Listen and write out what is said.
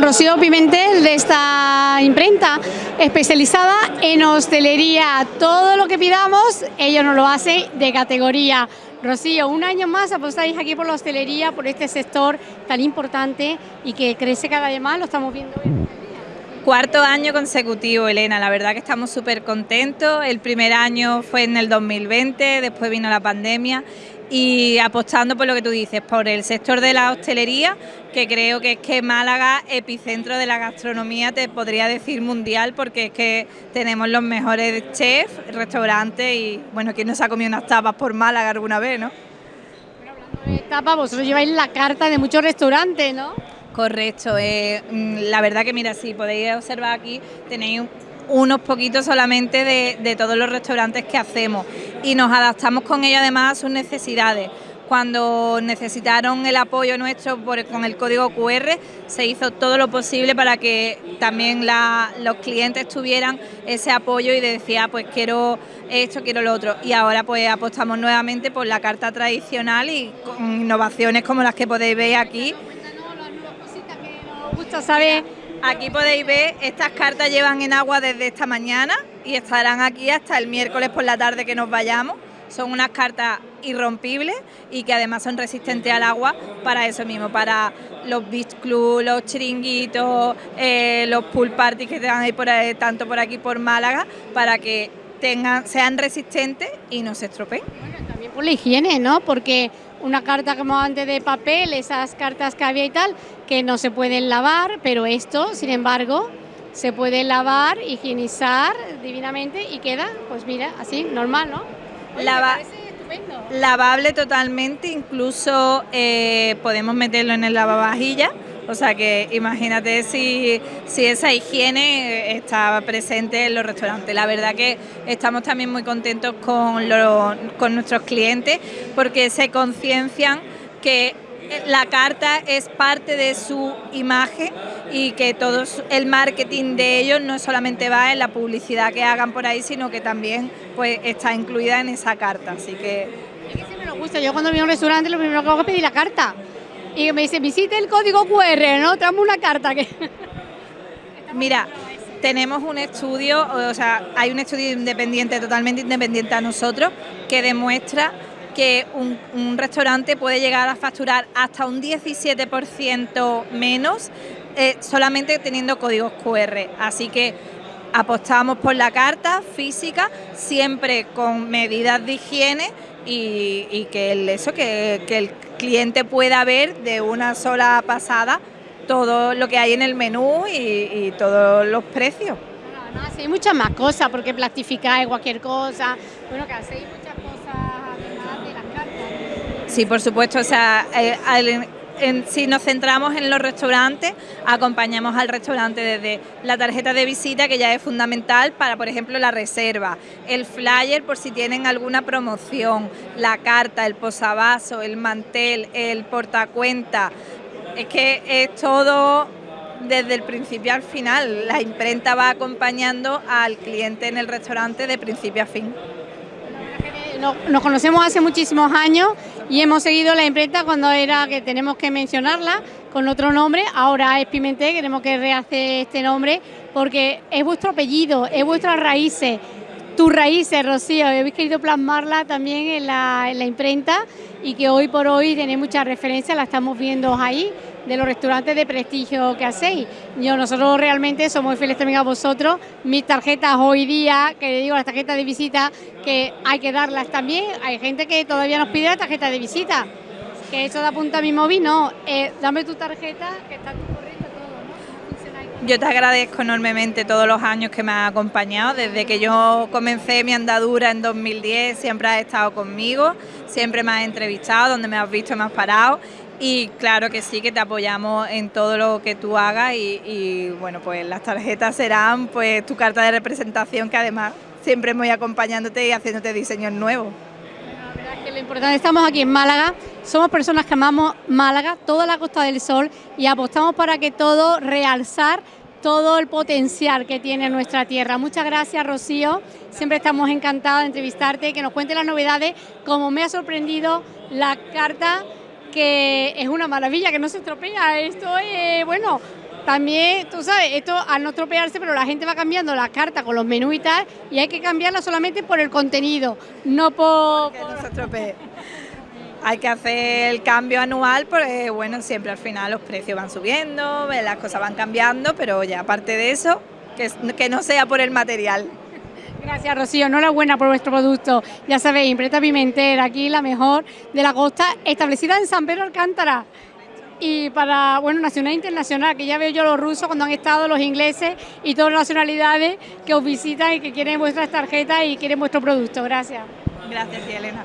Rocío Pimentel de esta imprenta especializada en hostelería. Todo lo que pidamos, ellos nos lo hacen de categoría. Rocío, un año más apostáis aquí por la hostelería, por este sector tan importante y que crece cada vez más, lo estamos viendo hoy. Cuarto año consecutivo, Elena, la verdad que estamos súper contentos. El primer año fue en el 2020, después vino la pandemia y apostando por lo que tú dices, por el sector de la hostelería, que creo que es que Málaga, epicentro de la gastronomía, te podría decir mundial, porque es que tenemos los mejores chefs, restaurantes y, bueno, ¿quién nos ha comido unas tapas por Málaga alguna vez, no? tapas, vosotros lleváis la carta de muchos restaurantes, ¿no? Correcto, eh, mm, la verdad que mira, si podéis observar aquí, tenéis unos poquitos solamente de, todos los restaurantes que hacemos y nos adaptamos con ellos además a sus necesidades. Cuando necesitaron el apoyo nuestro con el código QR, se hizo todo lo posible para que también los clientes tuvieran ese apoyo y decía, pues quiero esto, quiero lo otro. Y ahora pues apostamos nuevamente por la carta tradicional y con innovaciones como las que podéis ver aquí gusta saber. Aquí podéis ver, estas cartas llevan en agua desde esta mañana y estarán aquí hasta el miércoles por la tarde que nos vayamos. Son unas cartas irrompibles y que además son resistentes al agua para eso mismo, para los beach club, los chiringuitos, eh, los pool parties que tengan ahí por tanto por aquí por Málaga, para que tengan, sean resistentes y no se estropeen. Bueno, también por la higiene, ¿no? Porque una carta como antes de papel, esas cartas que había y tal, que no se pueden lavar, pero esto, sin embargo, se puede lavar, higienizar divinamente y queda, pues mira, así, normal, ¿no? lavable totalmente, incluso eh, podemos meterlo en el lavavajillas o sea que imagínate si, esa higiene está presente en los restaurantes. La verdad que estamos también muy contentos con, nuestros clientes porque se conciencian que la carta es parte de su imagen y que todo el marketing de ellos no solamente va en la publicidad que hagan por ahí, sino que también pues está incluida en esa carta. Así que... Que siempre nos gusta. Yo cuando voy a un restaurante lo primero que hago es pedir la carta y me dice, visite el código QR, ¿no? Traemos una carta que... Mira, tenemos un estudio, o sea, hay un estudio independiente, totalmente independiente a nosotros, que demuestra que un, restaurante puede llegar a facturar hasta un 17% menos eh, solamente teniendo códigos QR. Así que apostamos por la carta física, siempre con medidas de higiene y, que el, eso, que, el cliente pueda ver de una sola pasada todo lo que hay en el menú y, todos los precios. No, no, hay muchas más cosas, porque plastificáis cualquier cosa, bueno, que hacéis muchas cosas además de las cartas. Sí, por supuesto, o sea, si nos centramos en los restaurantes, acompañamos al restaurante desde la tarjeta de visita, que ya es fundamental para, por ejemplo, la reserva, el flyer por si tienen alguna promoción, la carta, el posavasos, el mantel, el portacuenta. Es que es todo desde el principio al final. La imprenta va acompañando al cliente en el restaurante de principio a fin. Nos conocemos hace muchísimos años y hemos seguido la imprenta cuando era que tenemos que mencionarla con otro nombre, ahora es Pimentel, queremos que rehace este nombre porque es vuestro apellido, es vuestras raíces, tus raíces, Rocío, habéis querido plasmarla también en la, en la imprenta y que hoy por hoy tenéis muchas referencias, la estamos viendo ahí, de los restaurantes de prestigio que hacéis. Yo, nosotros realmente somos muy fieles también a vosotros. Mis tarjetas hoy día, que digo las tarjetas de visita, que hay que darlas también. Hay gente que todavía nos pide la tarjeta de visita. Que eso da punta a mi móvil, no. Eh, dame tu tarjeta, que está tu correcto todo, ¿no? Yo te agradezco enormemente todos los años que me has acompañado. Desde que yo comencé mi andadura en 2010, siempre has estado conmigo, siempre me has entrevistado, donde me has visto, me has parado y claro que sí, que te apoyamos en todo lo que tú hagas y, bueno, pues las tarjetas serán pues tu carta de representación que además siempre voy acompañándote y haciéndote diseños nuevos. La verdad es que lo importante, estamos aquí en Málaga, somos personas que amamos Málaga, toda la Costa del Sol y apostamos para que todo realzar todo el potencial que tiene nuestra tierra. Muchas gracias, Rocío. Siempre estamos encantados de entrevistarte, que nos cuente las novedades, como me ha sorprendido la carta que es una maravilla, que no se estropea. Esto es, bueno, también, tú sabes, esto al no estropearse, pero la gente va cambiando las cartas con los menús y tal, y hay que cambiarlas solamente por el contenido, no por... Que no se estropee. Hay que hacer el cambio anual porque, bueno, siempre al final los precios van subiendo, las cosas van cambiando, pero ya aparte de eso, que, que no sea por el material. Gracias, Rocío. Enhorabuena por vuestro producto. Ya sabéis, Imprenta Pimentel, aquí la mejor de la costa, establecida en San Pedro Alcántara. Y para, bueno, nacional e internacional, que ya veo yo los rusos cuando han estado, los ingleses y todas las nacionalidades que os visitan y que quieren vuestras tarjetas y quieren vuestro producto. Gracias. Gracias, Elena.